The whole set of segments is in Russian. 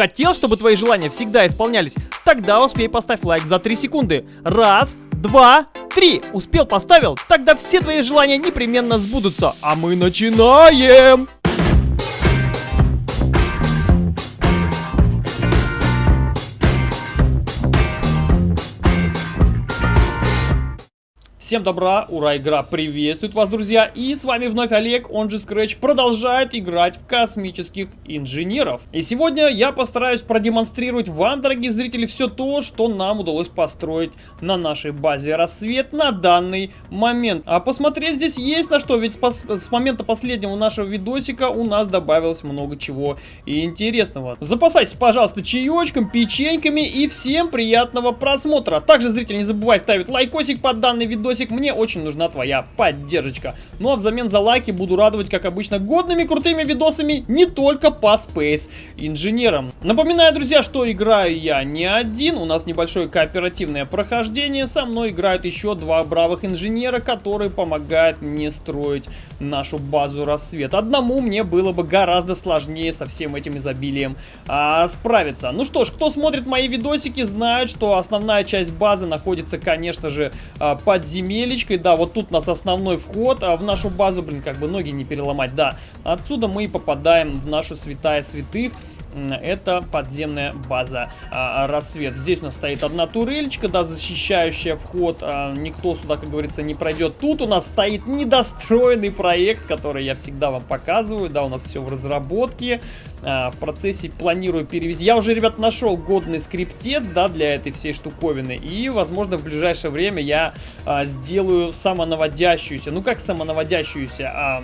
Хотел, чтобы твои желания всегда исполнялись? Тогда успей поставь лайк за 3 секунды. Раз, два, три. Успел, поставил? Тогда все твои желания непременно сбудутся. А мы начинаем! Всем добра, ура, игра приветствует вас, друзья, и с вами вновь Олег, он же Scratch, продолжает играть в космических инженеров. И сегодня я постараюсь продемонстрировать вам, дорогие зрители, все то, что нам удалось построить на нашей базе Рассвет на данный момент. А посмотреть здесь есть на что, ведь с, момента последнего нашего видосика у нас добавилось много чего интересного. Запасайтесь, пожалуйста, чаечком, печеньками и всем приятного просмотра. Также, зритель, не забывай ставить лайкосик под данный видосик видосик, мне очень нужна твоя поддержка. Ну а взамен за лайки буду радовать, как обычно, годными крутыми видосами не только по Space инженерам. Напоминаю, друзья, что играю я не один, у нас небольшое кооперативное прохождение, со мной играют еще два бравых инженера, которые помогают мне строить нашу базу рассвет. Одному мне было бы гораздо сложнее со всем этим изобилием а, справиться. Ну что ж, кто смотрит мои видосики, знает, что основная часть базы находится, конечно же, а, под землей земелечкой. Да, вот тут у нас основной вход а в нашу базу. Блин, как бы ноги не переломать. Да, отсюда мы и попадаем в нашу святая святых это подземная база а, рассвет. Здесь у нас стоит одна турельчика, да, защищающая вход. А, никто сюда, как говорится, не пройдет. Тут у нас стоит недостроенный проект, который я всегда вам показываю. Да, у нас все в разработке. А, в процессе планирую перевести. Я уже, ребят, нашел годный скриптец, да, для этой всей штуковины. И, возможно, в ближайшее время я а, сделаю самонаводящуюся. Ну, как самонаводящуюся? А,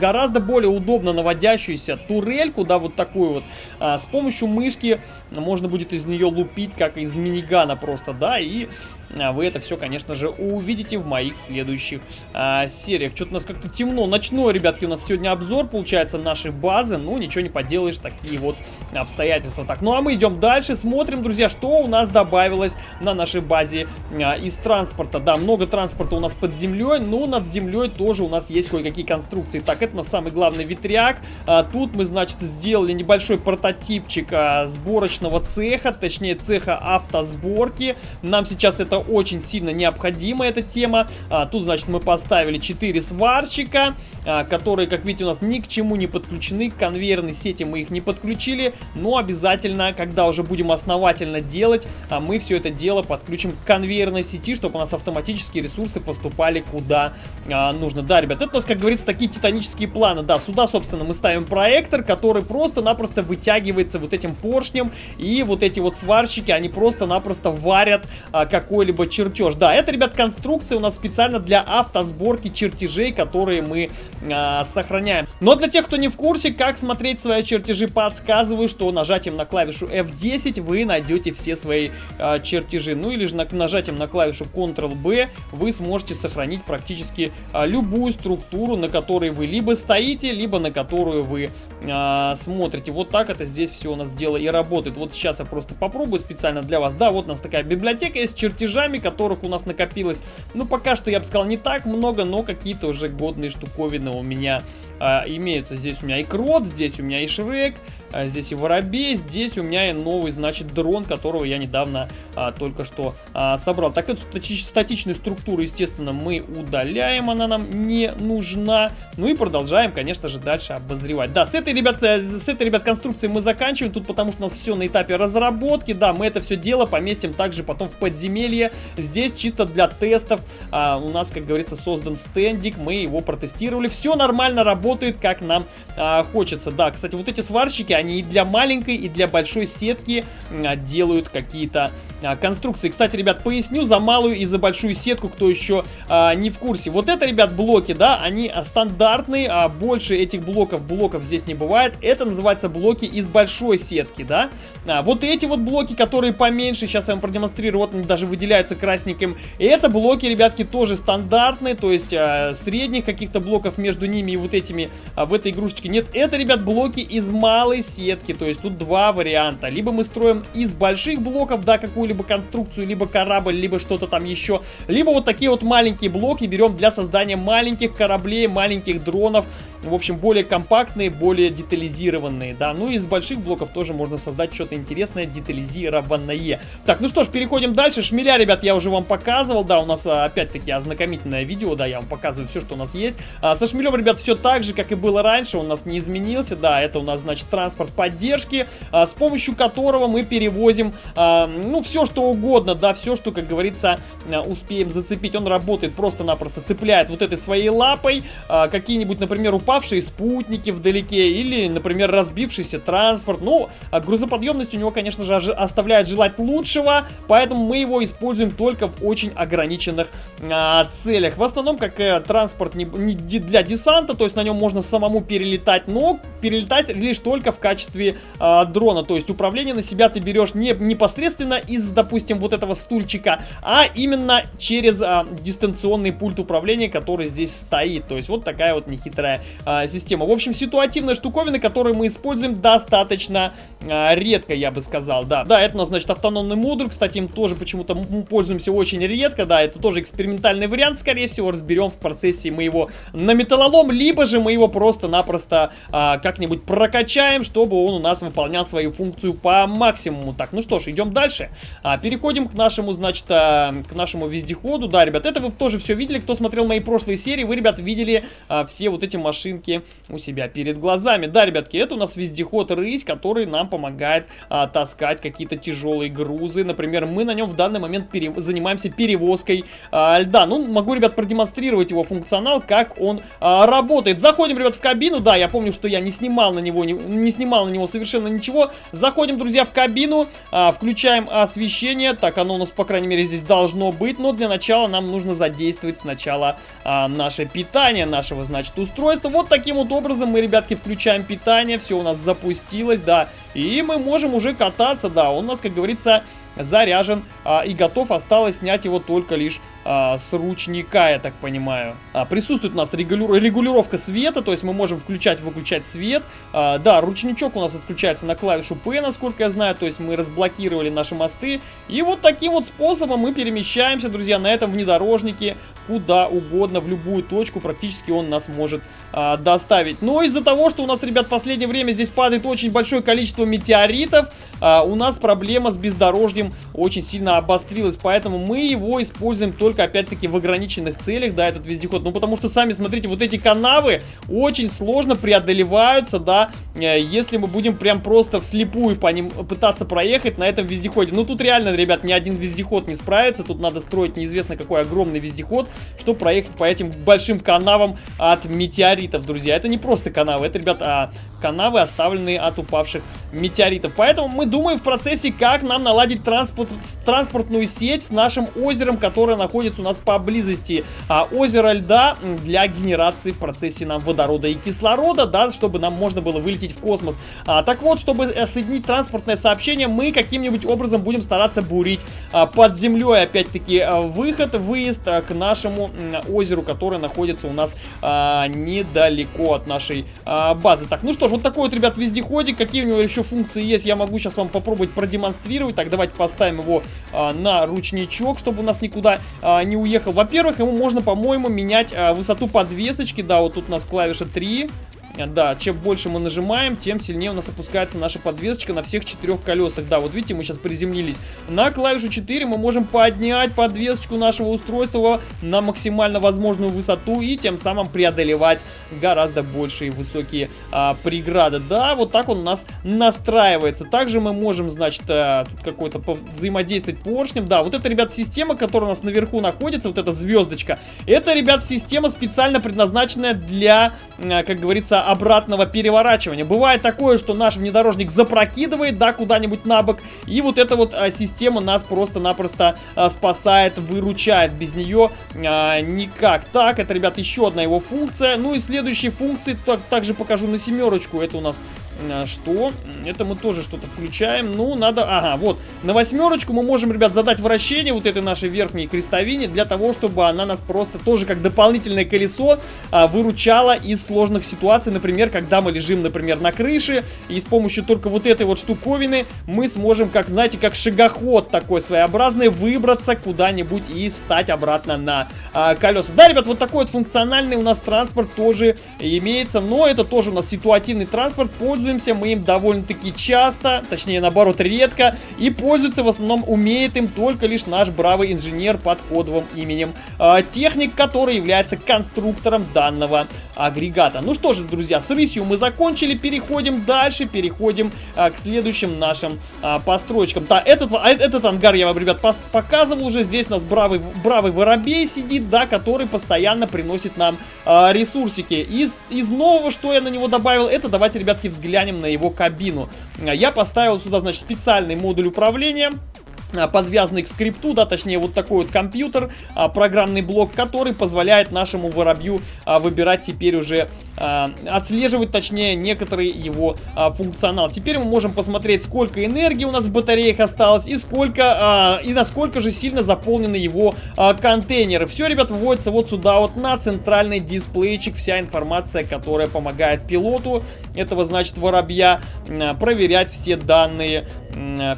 гораздо более удобно наводящуюся турельку, да, вот такую вот. А, с помощью мышки можно будет из нее лупить, как из минигана просто, да, и вы это все, конечно же, увидите в моих следующих а, сериях. Что-то у нас как-то темно. Ночной, ребятки, у нас сегодня обзор, получается, нашей базы. Ну, ничего не поделаешь, такие вот обстоятельства. Так, ну а мы идем дальше, смотрим, друзья, что у нас добавилось на нашей базе а, из транспорта. Да, много транспорта у нас под землей, но над землей тоже у нас есть кое-какие конструкции. Так, это у нас самый главный ветряк. А, тут мы, значит, сделали небольшой прототипчик а, сборочного цеха, точнее, цеха автосборки. Нам сейчас это очень сильно необходима эта тема. А, тут, значит, мы поставили 4 сварщика, а, которые, как видите, у нас ни к чему не подключены. К конвейерной сети мы их не подключили, но обязательно, когда уже будем основательно делать, а, мы все это дело подключим к конвейерной сети, чтобы у нас автоматически ресурсы поступали куда а, нужно. Да, ребят, это у нас, как говорится, такие титанические планы. Да, сюда, собственно, мы ставим проектор, который просто-напросто вытягивается вот этим поршнем, и вот эти вот сварщики, они просто-напросто варят а, какой-либо какой-либо чертеж. Да, это, ребят, конструкция у нас специально для автосборки чертежей, которые мы а, сохраняем. Но для тех, кто не в курсе, как смотреть свои чертежи, подсказываю, что нажатием на клавишу F10 вы найдете все свои а, чертежи. Ну или же на, нажатием на клавишу Ctrl-B вы сможете сохранить практически а, любую структуру, на которой вы либо стоите, либо на которую вы а, смотрите. Вот так это здесь все у нас дело и работает. Вот сейчас я просто попробую специально для вас. Да, вот у нас такая библиотека есть чертежа чертежами, которых у нас накопилось, ну, пока что, я бы сказал, не так много, но какие-то уже годные штуковины у меня а, имеются. Здесь у меня и Крот, здесь у меня и Шрек, здесь и Воробей, здесь у меня и новый, значит, дрон, которого я недавно а, только что а, собрал. Так, эту статичную структуру, естественно, мы удаляем, она нам не нужна. Ну и продолжаем, конечно же, дальше обозревать. Да, с этой, ребят, э, с этой, ребят, конструкцией мы заканчиваем, тут потому что у нас все на этапе разработки. Да, мы это все дело поместим также потом в подземелье. Здесь чисто для тестов а, у нас, как говорится, создан стендик, мы его протестировали. Все нормально работает, как нам а, хочется. Да, кстати, вот эти сварщики, они и для маленькой, и для большой сетки делают какие-то а, конструкции. Кстати, ребят, поясню за малую и за большую сетку, кто еще а, не в курсе. Вот это, ребят, блоки, да, они а, стандартные, а больше этих блоков, блоков здесь не бывает. Это называется блоки из большой сетки, да. А, вот эти вот блоки, которые поменьше, сейчас я вам продемонстрирую, вот они даже выделяются красненьким. Это блоки, ребятки, тоже стандартные, то есть а, средних каких-то блоков между ними и вот этими а, в этой игрушечке нет. Это, ребят, блоки из малой сетки, то есть тут два варианта. Либо мы строим из больших блоков, да, какую-либо конструкцию, либо корабль, либо что-то там еще. Либо вот такие вот маленькие блоки берем для создания маленьких кораблей, маленьких дронов, в общем, более компактные, более детализированные, да. Ну и из больших блоков тоже можно создать что-то интересное, детализированное. Так, ну что ж, переходим дальше. Шмеля, ребят, я уже вам показывал, да, у нас а, опять-таки ознакомительное видео, да, я вам показываю все, что у нас есть. А, со шмелем, ребят, все так же, как и было раньше, у нас не изменился, да, это у нас, значит, транспорт поддержки, а, с помощью которого мы перевозим, а, ну, все, что угодно, да, все, что, как говорится, а, успеем зацепить. Он работает просто-напросто, цепляет вот этой своей лапой а, какие-нибудь, например, упавшие спутники вдалеке или, например, разбившийся транспорт. Ну, а грузоподъемность у него, конечно же, оставляет желать лучшего, поэтому мы его используем только в очень ограниченных а, целях. В основном, как э, транспорт не, не для десанта, то есть на нем можно самому перелетать, но перелетать лишь только в качестве а, дрона. То есть управление на себя ты берешь не непосредственно из, допустим, вот этого стульчика, а именно через а, дистанционный пульт управления, который здесь стоит. То есть вот такая вот нехитрая а, система. В общем, ситуативная штуковина, которую мы используем достаточно а, редко, я бы сказал. Да, да, это у нас, значит, автономный модуль. Кстати, им тоже почему-то пользуемся очень редко. Да, это тоже экспериментальный вариант, скорее всего, разберем в процессе мы его на металлолом, либо же мы его просто-напросто а, как-нибудь прокачаем, чтобы он у нас выполнял свою функцию по максимуму. Так, ну что ж, идем дальше. А, переходим к нашему, значит, а, к нашему вездеходу. Да, ребят, это вы тоже все видели, кто смотрел мои прошлые серии. Вы, ребят, видели а, все вот эти машинки у себя перед глазами. Да, ребятки, это у нас вездеход рысь, который нам помогает а, таскать какие-то тяжелые грузы. Например, мы на нем в данный момент пере... занимаемся перевозкой а, льда. Ну, могу, ребят, продемонстрировать его функционал, как он а, работает. Заходим, ребят, в кабину. Да, я помню, что я не снимал на него, не, не снимал на него совершенно ничего. Заходим, друзья, в кабину, а, включаем освещение. Так, оно у нас, по крайней мере, здесь должно быть. Но для начала нам нужно задействовать сначала а, наше питание нашего, значит, устройства. Вот таким вот образом мы, ребятки, включаем питание. Все у нас запустилось, да. И мы можем уже кататься, да. Он у нас, как говорится, заряжен а, и готов. Осталось снять его только лишь а, с ручника, я так понимаю. А, присутствует у нас регули регулировка света, то есть мы можем включать-выключать свет. А, да, ручничок у нас отключается на клавишу P, насколько я знаю, то есть мы разблокировали наши мосты. И вот таким вот способом мы перемещаемся, друзья, на этом внедорожнике куда угодно, в любую точку, практически он нас может а, доставить. Но из-за того, что у нас, ребят, в последнее время здесь падает очень большое количество метеоритов, а, у нас проблема с бездорожьем очень сильно обострилась, поэтому мы его используем только только, опять-таки, в ограниченных целях, да, этот вездеход. Ну, потому что, сами смотрите, вот эти канавы очень сложно преодолеваются, да, э, если мы будем прям просто вслепую по ним пытаться проехать на этом вездеходе. Ну, тут реально, ребят, ни один вездеход не справится. Тут надо строить неизвестно какой огромный вездеход, чтобы проехать по этим большим канавам от метеоритов, друзья. Это не просто канавы, это, ребят, а канавы, оставленные от упавших метеоритов. Поэтому мы думаем в процессе, как нам наладить транспорт, транспортную сеть с нашим озером, которое находится у нас поблизости. А, озеро льда для генерации в процессе нам водорода и кислорода, да, чтобы нам можно было вылететь в космос. А, так вот, чтобы э, соединить транспортное сообщение, мы каким-нибудь образом будем стараться бурить а, под землей, опять-таки, а, выход, выезд а, к нашему а, озеру, которое находится у нас а, недалеко от нашей а, базы. Так, ну что ж, вот такой вот, ребят, вездеходик. Какие у него еще функции есть, я могу сейчас вам попробовать продемонстрировать. Так, давайте поставим его а, на ручничок, чтобы у нас никуда а, не уехал. Во-первых, ему можно, по-моему, менять а, высоту подвесочки. Да, вот тут у нас клавиша 3. Да, чем больше мы нажимаем, тем сильнее у нас опускается наша подвесочка на всех четырех колесах. Да, вот видите, мы сейчас приземлились на клавишу 4. Мы можем поднять подвесочку нашего устройства на максимально возможную высоту и тем самым преодолевать гораздо большие высокие а, преграды. Да, вот так он у нас настраивается. Также мы можем, значит, а, тут какой-то взаимодействовать поршнем. Да, вот это, ребят, система, которая у нас наверху находится, вот эта звездочка. Это, ребят, система специально предназначенная для, а, как говорится, обратного переворачивания. Бывает такое, что наш внедорожник запрокидывает, да, куда-нибудь на бок, и вот эта вот а, система нас просто-напросто а, спасает, выручает. Без нее а, никак. Так, это, ребят, еще одна его функция. Ну и следующие функции так, также покажу на семерочку. Это у нас что? Это мы тоже что-то включаем. Ну, надо... Ага, вот. На восьмерочку мы можем, ребят, задать вращение вот этой нашей верхней крестовине для того, чтобы она нас просто тоже как дополнительное колесо а, выручала из сложных ситуаций. Например, когда мы лежим, например, на крыше, и с помощью только вот этой вот штуковины мы сможем, как, знаете, как шагоход такой своеобразный, выбраться куда-нибудь и встать обратно на а, колеса. Да, ребят, вот такой вот функциональный у нас транспорт тоже имеется, но это тоже у нас ситуативный транспорт. Пользуемся мы им довольно-таки часто, точнее, наоборот, редко, и пользуется в основном, умеет им только лишь наш бравый инженер под кодовым именем а, Техник, который является конструктором данного агрегата. Ну что же, друзья, с рысью мы закончили, переходим дальше, переходим а, к следующим нашим а, постройкам. Да, этот, а, этот ангар я вам, ребят, показывал уже. Здесь у нас бравый, бравый воробей сидит, да, который постоянно приносит нам а, ресурсики. Из, из нового, что я на него добавил, это давайте, ребятки, взглянем на его кабину. Я поставил сюда, значит, специальный модуль управления. А, подвязанный к скрипту, да, точнее вот такой вот компьютер, а, программный блок, который позволяет нашему воробью а, выбирать теперь уже, отслеживать точнее некоторый его функционал. Теперь мы можем посмотреть, сколько энергии у нас в батареях осталось и сколько, и насколько же сильно заполнены его контейнеры. Все, ребят, вводится вот сюда вот на центральный дисплейчик, вся информация, которая помогает пилоту этого, значит, воробья а, проверять все данные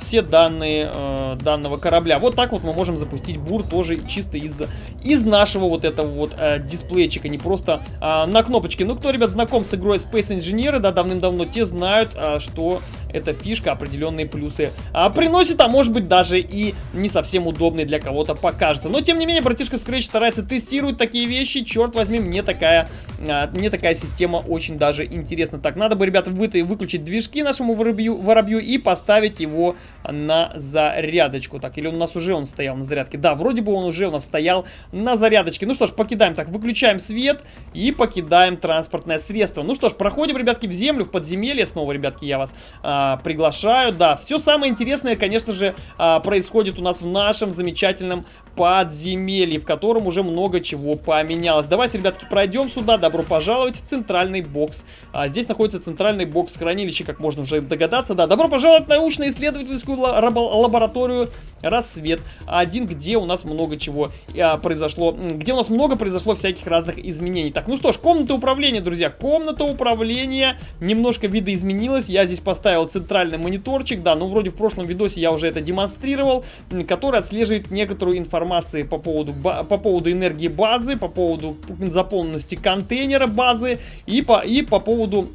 все данные э, данного корабля. Вот так вот мы можем запустить бур тоже чисто из, из нашего вот этого вот э, дисплейчика, не просто э, на кнопочке. Ну, кто, ребят, знаком с игрой Space Engineer, да, давным-давно, те знают, э, что эта фишка определенные плюсы а, приносит, а может быть даже и не совсем удобный для кого-то покажется. Но тем не менее, братишка Scratch старается тестировать такие вещи. Черт возьми, мне такая, а, мне такая система очень даже интересна. Так, надо бы, ребята, вы выключить движки нашему воробью, воробью и поставить его на зарядочку. Так, или у нас уже он стоял на зарядке? Да, вроде бы он уже у нас стоял на зарядочке. Ну что ж, покидаем так, выключаем свет и покидаем транспортное средство. Ну что ж, проходим, ребятки, в землю, в подземелье. Снова, ребятки, я вас а, а, приглашаю. Да, все самое интересное, конечно же, а, происходит у нас в нашем замечательном подземелье, в котором уже много чего поменялось. Давайте, ребятки, пройдем сюда. Добро пожаловать в центральный бокс. А, здесь находится центральный бокс хранилища, как можно уже догадаться. Да, добро пожаловать в научно-исследовательскую лабораторию «Рассвет». Один, где у нас много чего а, произошло, где у нас много произошло всяких разных изменений. Так, ну что ж, комната управления, друзья. Комната управления немножко видоизменилась. Я здесь поставил центральный мониторчик, да, ну вроде в прошлом видосе я уже это демонстрировал, который отслеживает некоторую информацию по поводу, по поводу энергии базы, по поводу заполненности контейнера базы и по, и по поводу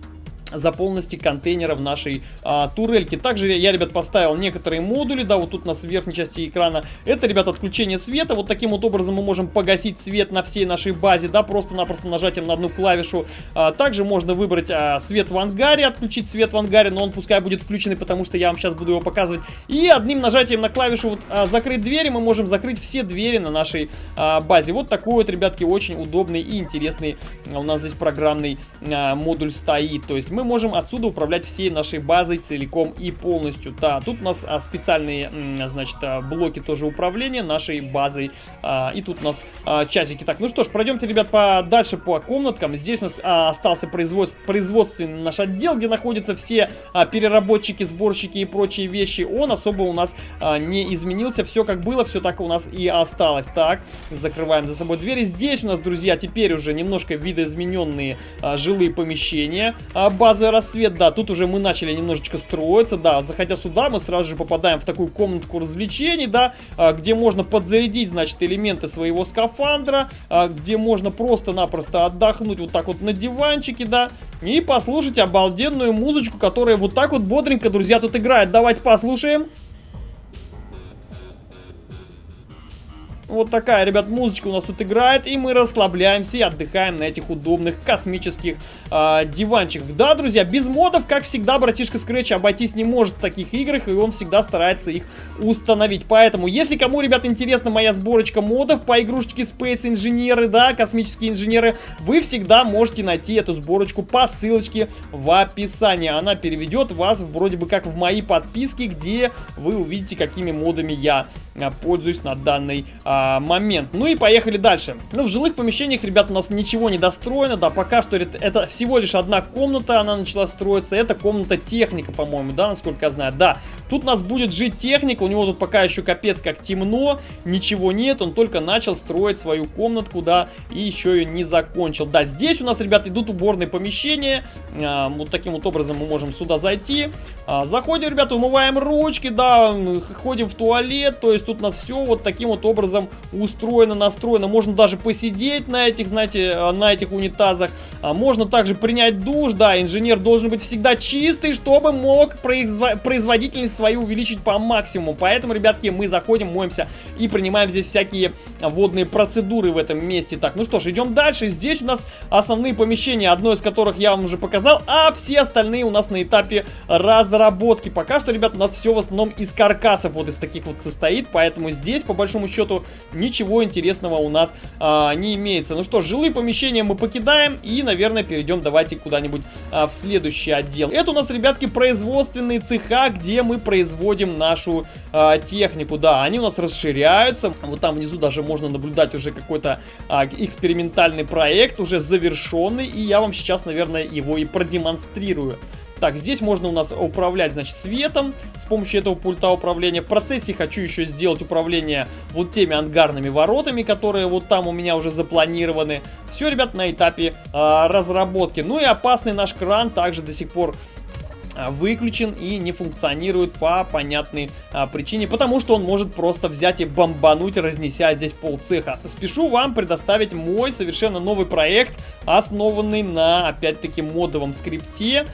заполненности контейнеров нашей а, турельки. Также я, ребят, поставил некоторые модули, да, вот тут у нас в верхней части экрана. Это, ребят, отключение света. Вот таким вот образом мы можем погасить свет на всей нашей базе, да, просто-напросто нажатием на одну клавишу. А, также можно выбрать а, свет в ангаре, отключить свет в ангаре, но он пускай будет включенный, потому что я вам сейчас буду его показывать. И одним нажатием на клавишу вот, а, закрыть двери мы можем закрыть все двери на нашей а, базе. Вот такой вот, ребятки, очень удобный и интересный у нас здесь программный а, модуль стоит. То есть мы мы можем отсюда управлять всей нашей базой целиком и полностью. Да, тут у нас а, специальные, значит, а, блоки тоже управления нашей базой. А, и тут у нас часики. Так, ну что ж, пройдемте, ребят, по, дальше по комнаткам. Здесь у нас остался производств, производственный наш отдел, где находятся все переработчики, сборщики и прочие вещи. Он особо у нас не изменился. Все как было, все так у нас и осталось. Так, закрываем за собой двери. Здесь у нас, друзья, теперь уже немножко видоизмененные жилые помещения. База базы рассвет, да, тут уже мы начали немножечко строиться, да, заходя сюда, мы сразу же попадаем в такую комнатку развлечений, да, а, где можно подзарядить, значит, элементы своего скафандра, а, где можно просто-напросто отдохнуть вот так вот на диванчике, да, и послушать обалденную музычку, которая вот так вот бодренько, друзья, тут играет. Давайте послушаем. Вот такая, ребят, музычка у нас тут играет, и мы расслабляемся и отдыхаем на этих удобных космических э, диванчиках. Да, друзья, без модов, как всегда, братишка Scratch обойтись не может в таких играх, и он всегда старается их установить. Поэтому, если кому, ребят, интересна моя сборочка модов по игрушечке Space Инженеры, да, космические инженеры, вы всегда можете найти эту сборочку по ссылочке в описании. Она переведет вас вроде бы как в мои подписки, где вы увидите, какими модами я а, пользуюсь на данной а, а, момент. Ну и поехали дальше. Ну, в жилых помещениях, ребят, у нас ничего не достроено, да, пока что это всего лишь одна комната, она начала строиться, это комната техника, по-моему, да, насколько я знаю, да. Тут у нас будет жить техника, у него тут пока еще капец как темно, ничего нет, он только начал строить свою комнатку, да, и еще ее не закончил. Да, здесь у нас, ребят, идут уборные помещения, а, вот таким вот образом мы можем сюда зайти. А, заходим, ребята, умываем ручки, да, ходим в туалет, то есть тут у нас все вот таким вот образом устроено, настроено. Можно даже посидеть на этих, знаете, а, на этих унитазах. А, можно также принять душ, да, инженер должен быть всегда чистый, чтобы мог производительность свою увеличить по максимуму. Поэтому, ребятки, мы заходим, моемся и принимаем здесь всякие водные процедуры в этом месте. Так, ну что ж, идем дальше. Здесь у нас основные помещения, одно из которых я вам уже показал, а все остальные у нас на этапе разработки. Пока что, ребят, у нас все в основном из каркасов вот из таких вот состоит, поэтому здесь, по большому счету, ничего интересного у нас а, не имеется. Ну что, жилые помещения мы покидаем и, наверное, перейдем давайте куда-нибудь а, в следующий отдел. Это у нас, ребятки, производственные цеха, где мы производим нашу а, технику. Да, они у нас расширяются. Вот там внизу даже можно наблюдать уже какой-то а, экспериментальный проект, уже завершенный, и я вам сейчас, наверное, его и продемонстрирую. Так, здесь можно у нас управлять, значит, светом помощью этого пульта управления. В процессе хочу еще сделать управление вот теми ангарными воротами, которые вот там у меня уже запланированы. Все, ребят, на этапе э, разработки. Ну и опасный наш кран также до сих пор выключен и не функционирует по понятной а, причине, потому что он может просто взять и бомбануть, разнеся здесь пол цеха. Спешу вам предоставить мой совершенно новый проект, основанный на, опять-таки, модовом скрипте,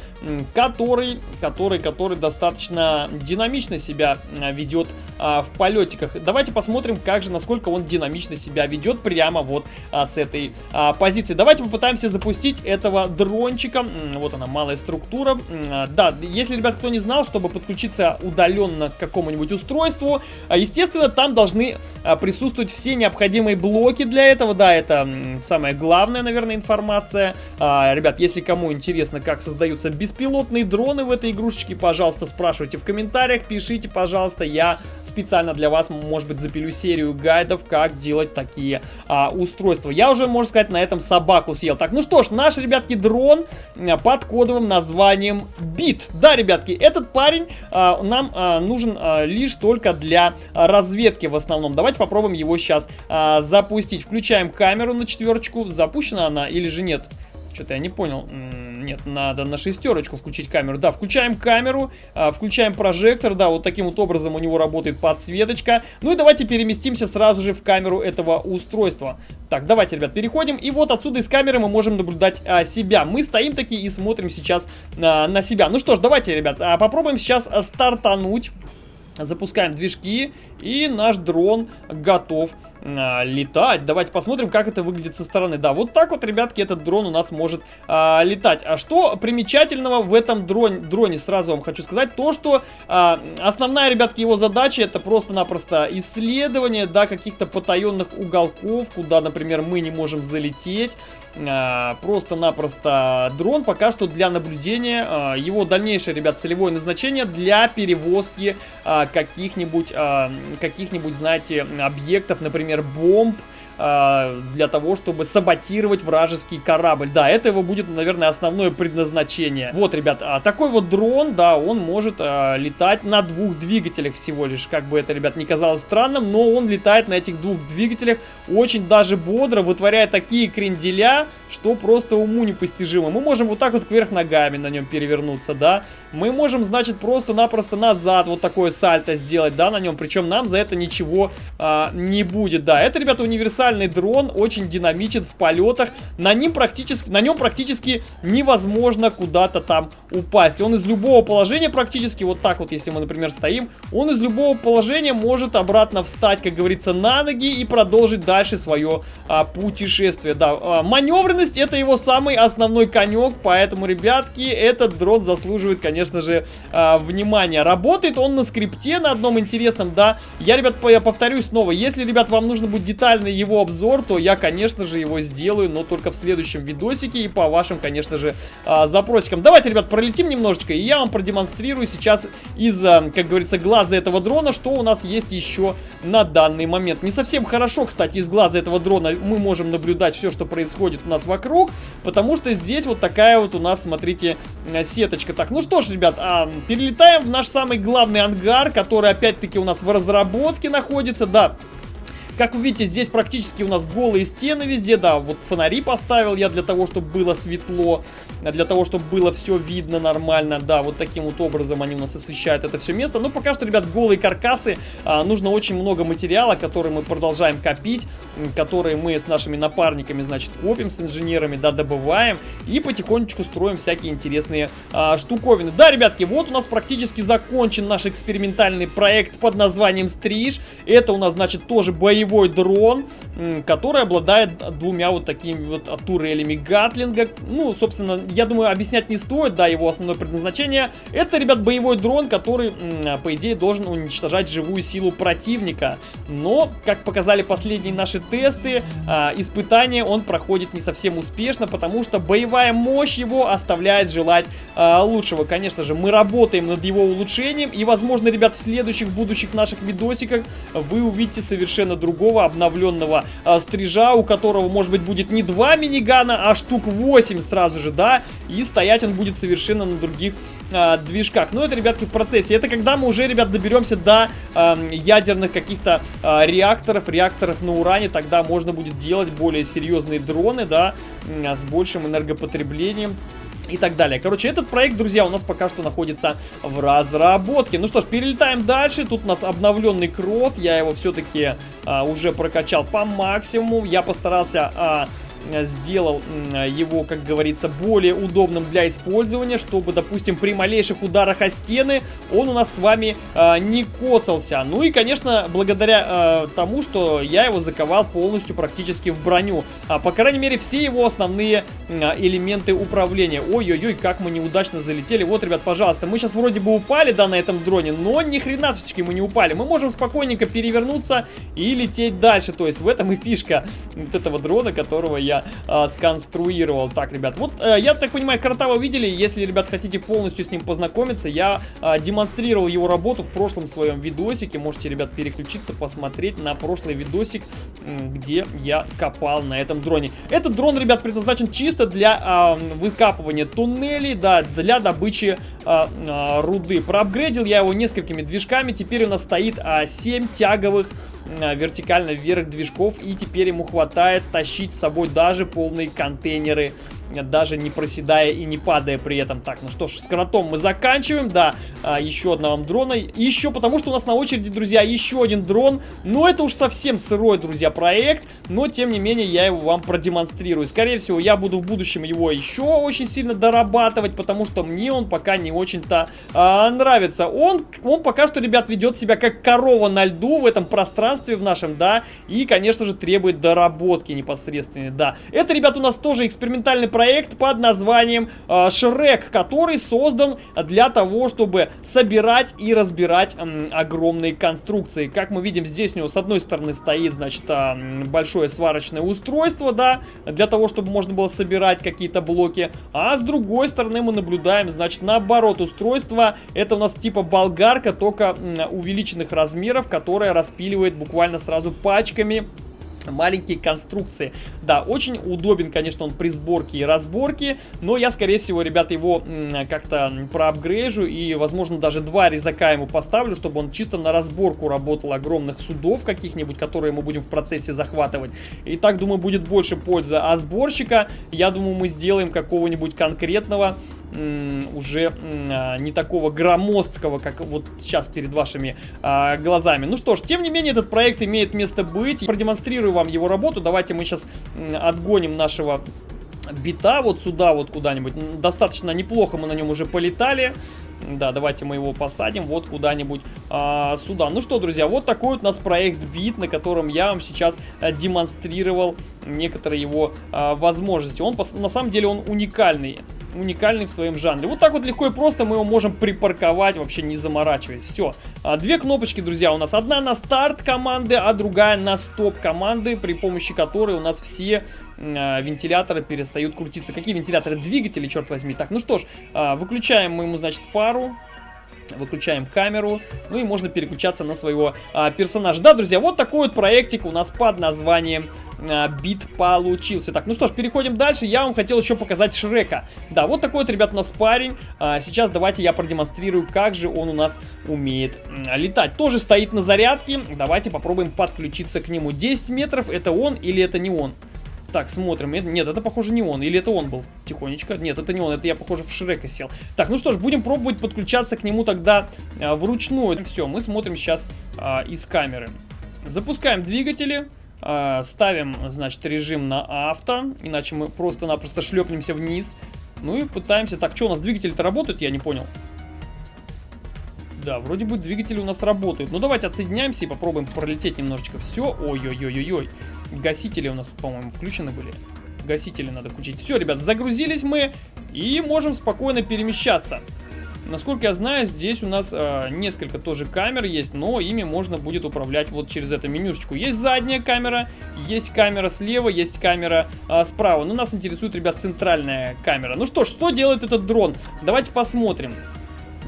который, который, который достаточно динамично себя а, ведет а, в полетиках. Давайте посмотрим, как же, насколько он динамично себя ведет прямо вот а, с этой а, позиции. Давайте попытаемся запустить этого дрончика. Вот она, малая структура. А, если, ребят, кто не знал, чтобы подключиться удаленно к какому-нибудь устройству, а, естественно, там должны а, присутствовать все необходимые блоки для этого. Да, это самая главная, наверное, информация. Ребят, если кому интересно, как создаются беспилотные дроны в этой игрушечке, пожалуйста, спрашивайте в комментариях, пишите, пожалуйста, я специально для вас, может быть, запилю серию гайдов, как делать такие а, устройства. Я уже, можно сказать, на этом собаку съел. Так, ну что ж, наш, ребятки, дрон под кодовым названием Бит. Да, ребятки, этот парень а, нам а, нужен а, лишь только для разведки в основном. Давайте попробуем его сейчас а, запустить. Включаем камеру на четверочку. Запущена она или же нет? Что-то я не понял. Нет, надо на шестерочку включить камеру. Да, включаем камеру, включаем прожектор. Да, вот таким вот образом у него работает подсветочка. Ну и давайте переместимся сразу же в камеру этого устройства. Так, давайте, ребят, переходим. И вот отсюда из камеры мы можем наблюдать а, себя. Мы стоим такие и смотрим сейчас а, на себя. Ну что ж, давайте, ребят, а, попробуем сейчас стартануть. Запускаем движки, и наш дрон готов а, летать. Давайте посмотрим, как это выглядит со стороны. Да, вот так вот, ребятки, этот дрон у нас может а, летать. А что примечательного в этом дроне, дроне, сразу вам хочу сказать, то, что а, основная, ребятки, его задача это просто-напросто исследование, да, каких-то потаенных уголков, куда, например, мы не можем залететь. А, просто-напросто дрон пока что для наблюдения. А, его дальнейшее, ребят, целевое назначение для перевозки а, каких-нибудь, а, каких-нибудь, знаете, объектов, например, например, бомб, э, для того, чтобы саботировать вражеский корабль. Да, это его будет, наверное, основное предназначение. Вот, ребят, а такой вот дрон, да, он может э, летать на двух двигателях всего лишь. Как бы это, ребят, не казалось странным, но он летает на этих двух двигателях очень даже бодро, вытворяя такие кренделя, что просто уму непостижимо. Мы можем вот так вот кверх ногами на нем перевернуться, да. Мы можем, значит, просто-напросто назад вот такое сальто сделать, да, на нем. Причем нам за это ничего а, не будет, да. Это, ребята, универсальный дрон, очень динамичен в полетах. На, ним практически, на нем практически невозможно куда-то там упасть. Он из любого положения практически, вот так вот, если мы, например, стоим, он из любого положения может обратно встать, как говорится, на ноги и продолжить дальше свое а, путешествие. Да, а, маневренность это его самый основной конек, поэтому, ребятки, этот дрон заслуживает, конечно же, а, внимания. Работает он на скрипте на одном интересном, да. Я, ребят, повторюсь снова, если, ребят, вам нужно будет детальный его обзор, то я, конечно же, его сделаю, но только в следующем видосике и по вашим, конечно же, а, запросикам. Давайте, ребят, пролетим немножечко, и я вам продемонстрирую сейчас из, как говорится, глаза этого дрона, что у нас есть еще на данный момент. Не совсем хорошо, кстати, из глаза этого дрона мы можем наблюдать все, что происходит у нас вокруг, потому что здесь вот такая вот у нас, смотрите, сеточка. Так, ну что ж, ребят, а, перелетаем в наш самый главный ангар, который опять-таки у нас в разработке находится. Да, как вы видите, здесь практически у нас голые стены везде, да, вот фонари поставил я для того, чтобы было светло, для того, чтобы было все видно нормально, да, вот таким вот образом они у нас освещают это все место. Но пока что, ребят, голые каркасы, а, нужно очень много материала, который мы продолжаем копить, которые мы с нашими напарниками, значит, копим с инженерами, да, добываем и потихонечку строим всякие интересные а, штуковины. Да, ребятки, вот у нас практически закончен наш экспериментальный проект под названием Стриж. Это у нас, значит, тоже боевой боевой дрон, который обладает двумя вот такими вот турелями Гатлинга. Ну, собственно, я думаю, объяснять не стоит, да, его основное предназначение. Это, ребят, боевой дрон, который, по идее, должен уничтожать живую силу противника. Но, как показали последние наши тесты, а, испытания он проходит не совсем успешно, потому что боевая мощь его оставляет желать а, лучшего. Конечно же, мы работаем над его улучшением, и, возможно, ребят, в следующих будущих наших видосиках вы увидите совершенно другую другого обновленного э, стрижа, у которого, может быть, будет не два минигана, а штук 8 сразу же, да, и стоять он будет совершенно на других э, движках. Но это, ребятки, в процессе. Это когда мы уже, ребят, доберемся до э, ядерных каких-то э, реакторов, реакторов на уране, тогда можно будет делать более серьезные дроны, да, с большим энергопотреблением и так далее. Короче, этот проект, друзья, у нас пока что находится в разработке. Ну что ж, перелетаем дальше. Тут у нас обновленный крот. Я его все-таки а, уже прокачал по максимуму. Я постарался... А, сделал его, как говорится, более удобным для использования, чтобы, допустим, при малейших ударах о стены он у нас с вами э, не коцался. Ну и, конечно, благодаря э, тому, что я его заковал полностью практически в броню. А, по крайней мере, все его основные э, элементы управления. Ой-ой-ой, как мы неудачно залетели. Вот, ребят, пожалуйста, мы сейчас вроде бы упали, да, на этом дроне, но ни хренашечки мы не упали. Мы можем спокойненько перевернуться и лететь дальше. То есть в этом и фишка вот этого дрона, которого я я э, сконструировал. Так, ребят, вот э, я так понимаю, крота вы видели. Если, ребят, хотите полностью с ним познакомиться, я э, демонстрировал его работу в прошлом своем видосике. Можете, ребят, переключиться, посмотреть на прошлый видосик, где я копал на этом дроне. Этот дрон, ребят, предназначен чисто для э, выкапывания туннелей, да, для добычи э, э, руды. Проапгрейдил я его несколькими движками. Теперь у нас стоит э, 7 тяговых вертикально вверх движков. И теперь ему хватает тащить с собой даже полные контейнеры даже не проседая и не падая при этом. Так, ну что ж, с кротом мы заканчиваем, да, а, еще одного дрона. Еще потому, что у нас на очереди, друзья, еще один дрон. Но это уж совсем сырой, друзья, проект, но тем не менее я его вам продемонстрирую. Скорее всего, я буду в будущем его еще очень сильно дорабатывать, потому что мне он пока не очень-то а, нравится. Он, он пока что, ребят, ведет себя как корова на льду в этом пространстве в нашем, да, и, конечно же, требует доработки непосредственно, да. Это, ребят, у нас тоже экспериментальный проект под названием э, Шрек, который создан для того, чтобы собирать и разбирать огромные конструкции. Как мы видим, здесь у него с одной стороны стоит, значит, э, большое сварочное устройство, да, для того, чтобы можно было собирать какие-то блоки. А с другой стороны мы наблюдаем, значит, наоборот устройство. Это у нас типа болгарка, только увеличенных размеров, которая распиливает буквально сразу пачками маленькие конструкции. Да, очень удобен, конечно, он при сборке и разборке, но я, скорее всего, ребята, его как-то проапгрейжу и, возможно, даже два резака ему поставлю, чтобы он чисто на разборку работал огромных судов каких-нибудь, которые мы будем в процессе захватывать. И так, думаю, будет больше пользы. А сборщика, я думаю, мы сделаем какого-нибудь конкретного уже а, не такого громоздкого, как вот сейчас перед вашими а, глазами. Ну что ж, тем не менее, этот проект имеет место быть. Продемонстрирую вам его работу. Давайте мы сейчас отгоним нашего бита вот сюда, вот куда-нибудь. Достаточно неплохо мы на нем уже полетали. Да, давайте мы его посадим вот куда-нибудь а, сюда. Ну что, друзья, вот такой вот у нас проект бит, на котором я вам сейчас а, демонстрировал некоторые его а, возможности. Он, на самом деле, он уникальный. Уникальный в своем жанре. Вот так вот легко и просто мы его можем припарковать, вообще не заморачиваясь. Все. А, две кнопочки, друзья, у нас. Одна на старт команды, а другая на стоп команды, при помощи которой у нас все а, вентиляторы перестают крутиться. Какие вентиляторы? Двигатели, черт возьми. Так, ну что ж, а, выключаем мы ему, значит, фару. Выключаем камеру, ну и можно переключаться на своего а, персонажа. Да, друзья, вот такой вот проектик у нас под названием а, Бит получился. Так, ну что ж, переходим дальше. Я вам хотел еще показать Шрека. Да, вот такой вот, ребят, у нас парень. А, сейчас давайте я продемонстрирую, как же он у нас умеет летать. Тоже стоит на зарядке. Давайте попробуем подключиться к нему. 10 метров, это он или это не он? Так, смотрим. Нет, это, похоже, не он. Или это он был? Тихонечко. Нет, это не он. Это я, похоже, в Шрека сел. Так, ну что ж, будем пробовать подключаться к нему тогда а, вручную. Все, мы смотрим сейчас а, из камеры. Запускаем двигатели. А, ставим, значит, режим на авто. Иначе мы просто-напросто шлепнемся вниз. Ну и пытаемся... Так, что у нас двигатели-то работают? Я не понял. Да, вроде бы двигатели у нас работают. Ну, давайте отсоединяемся и попробуем пролететь немножечко. Все. Ой-ой-ой-ой-ой. Гасители у нас, по-моему, включены были. Гасители надо включить. Все, ребят, загрузились мы и можем спокойно перемещаться. Насколько я знаю, здесь у нас э, несколько тоже камер есть, но ими можно будет управлять вот через эту менюшечку. Есть задняя камера, есть камера слева, есть камера э, справа. Но нас интересует, ребят, центральная камера. Ну что ж, что делает этот дрон? Давайте посмотрим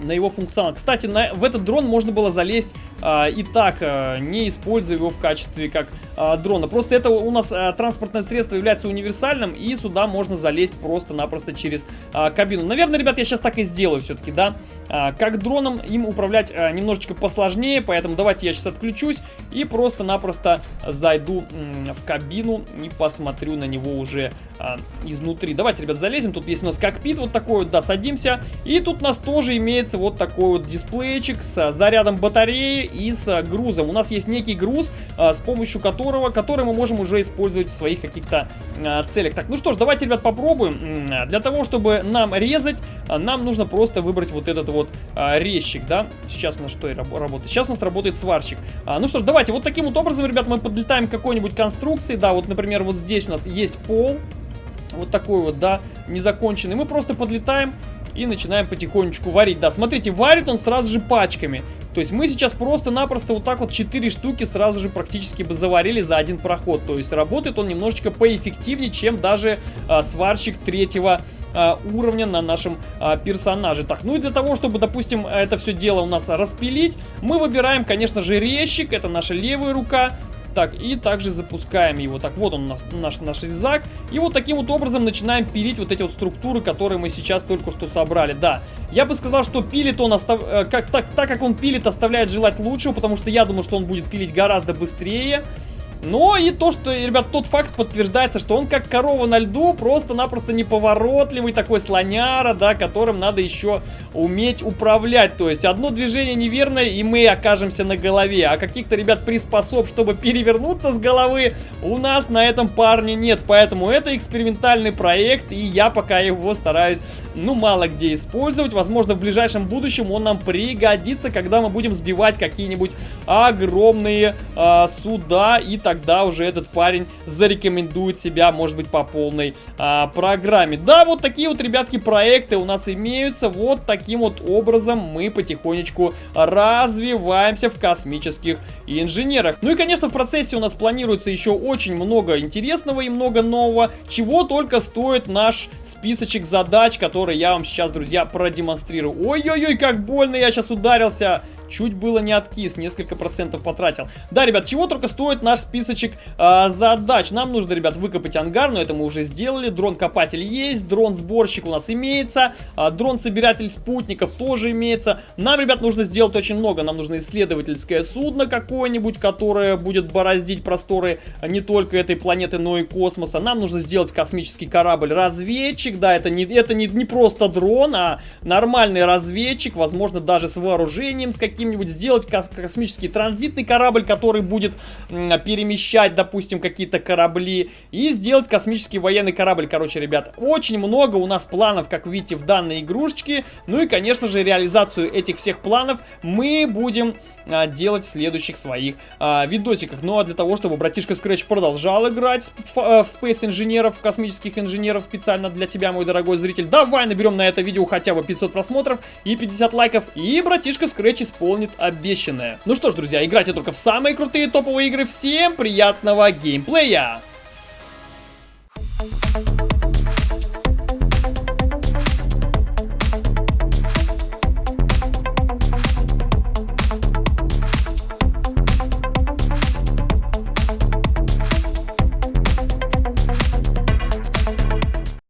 на его функционал. Кстати, на, в этот дрон можно было залезть а, и так, а, не используя его в качестве как а, дрона. Просто это у нас а, транспортное средство является универсальным, и сюда можно залезть просто-напросто через а, кабину. Наверное, ребят, я сейчас так и сделаю все-таки, да. А, как дроном им управлять а, немножечко посложнее, поэтому давайте я сейчас отключусь и просто-напросто зайду в кабину и посмотрю на него уже а, изнутри. Давайте, ребят, залезем. Тут есть у нас кокпит вот такой вот, да, садимся. И тут у нас тоже имеется вот такой вот дисплейчик с зарядом батареи и с грузом. У нас есть некий груз, а, с помощью которого, который мы можем уже использовать в своих каких-то целях. Так, ну что ж, давайте, ребят, попробуем. Для того, чтобы нам резать, нам нужно просто выбрать вот этот вот резчик, да. Сейчас у нас что работает? Сейчас у нас работает сварщик. А, ну что ж, давайте, вот таким вот образом, ребят, мы подлетаем к какой-нибудь конструкции. Да, вот, например, вот здесь у нас есть пол. Вот такой вот, да, незаконченный. Мы просто подлетаем и начинаем потихонечку варить. Да, смотрите, варит он сразу же пачками. То есть мы сейчас просто-напросто вот так вот 4 штуки сразу же практически бы заварили за один проход. То есть работает он немножечко поэффективнее, чем даже а, сварщик третьего а, уровня на нашем а, персонаже. Так, ну и для того, чтобы, допустим, это все дело у нас распилить, мы выбираем, конечно же, резчик, это наша левая рука. Так, и также запускаем его. Так, вот он у нас, наш, наш резак. И вот таким вот образом начинаем пилить вот эти вот структуры, которые мы сейчас только что собрали. Да, я бы сказал, что пилит он, остав... Э, как, так, так как он пилит, оставляет желать лучшего, потому что я думаю, что он будет пилить гораздо быстрее. Но и то, что, ребят, тот факт подтверждается, что он как корова на льду, просто-напросто неповоротливый такой слоняра, да, которым надо еще уметь управлять. То есть одно движение неверное, и мы окажемся на голове. А каких-то, ребят, приспособ, чтобы перевернуться с головы, у нас на этом парне нет. Поэтому это экспериментальный проект, и я пока его стараюсь, ну, мало где использовать. Возможно, в ближайшем будущем он нам пригодится, когда мы будем сбивать какие-нибудь огромные э, суда и тогда уже этот парень зарекомендует себя, может быть, по полной а, программе. Да, вот такие вот, ребятки, проекты у нас имеются. Вот таким вот образом мы потихонечку развиваемся в космических инженерах. Ну и, конечно, в процессе у нас планируется еще очень много интересного и много нового, чего только стоит наш списочек задач, который я вам сейчас, друзья, продемонстрирую. Ой-ой-ой, как больно я сейчас ударился. Чуть было не откис, несколько процентов потратил. Да, ребят, чего только стоит наш списочек э, задач. Нам нужно, ребят, выкопать ангар, но это мы уже сделали. Дрон-копатель есть, дрон-сборщик у нас имеется, э, дрон-собиратель спутников тоже имеется. Нам, ребят, нужно сделать очень много. Нам нужно исследовательское судно какое-нибудь, которое будет бороздить просторы не только этой планеты, но и космоса. Нам нужно сделать космический корабль-разведчик. Да, это не, это не, не просто дрон, а нормальный разведчик, возможно, даже с вооружением, с каким каким-нибудь сделать кос космический транзитный корабль, который будет перемещать, допустим, какие-то корабли. И сделать космический военный корабль, короче, ребят. Очень много у нас планов, как видите, в данной игрушечке. Ну и, конечно же, реализацию этих всех планов мы будем а, делать в следующих своих а, видосиках. Ну а для того, чтобы братишка Scratch продолжал играть в, в Space инженеров, космических инженеров специально для тебя, мой дорогой зритель, давай наберем на это видео хотя бы 500 просмотров и 50 лайков, и братишка Scratch исполнит обещанное. Ну что ж, друзья, играйте только в самые крутые топовые игры. Всем приятного геймплея! Thank you.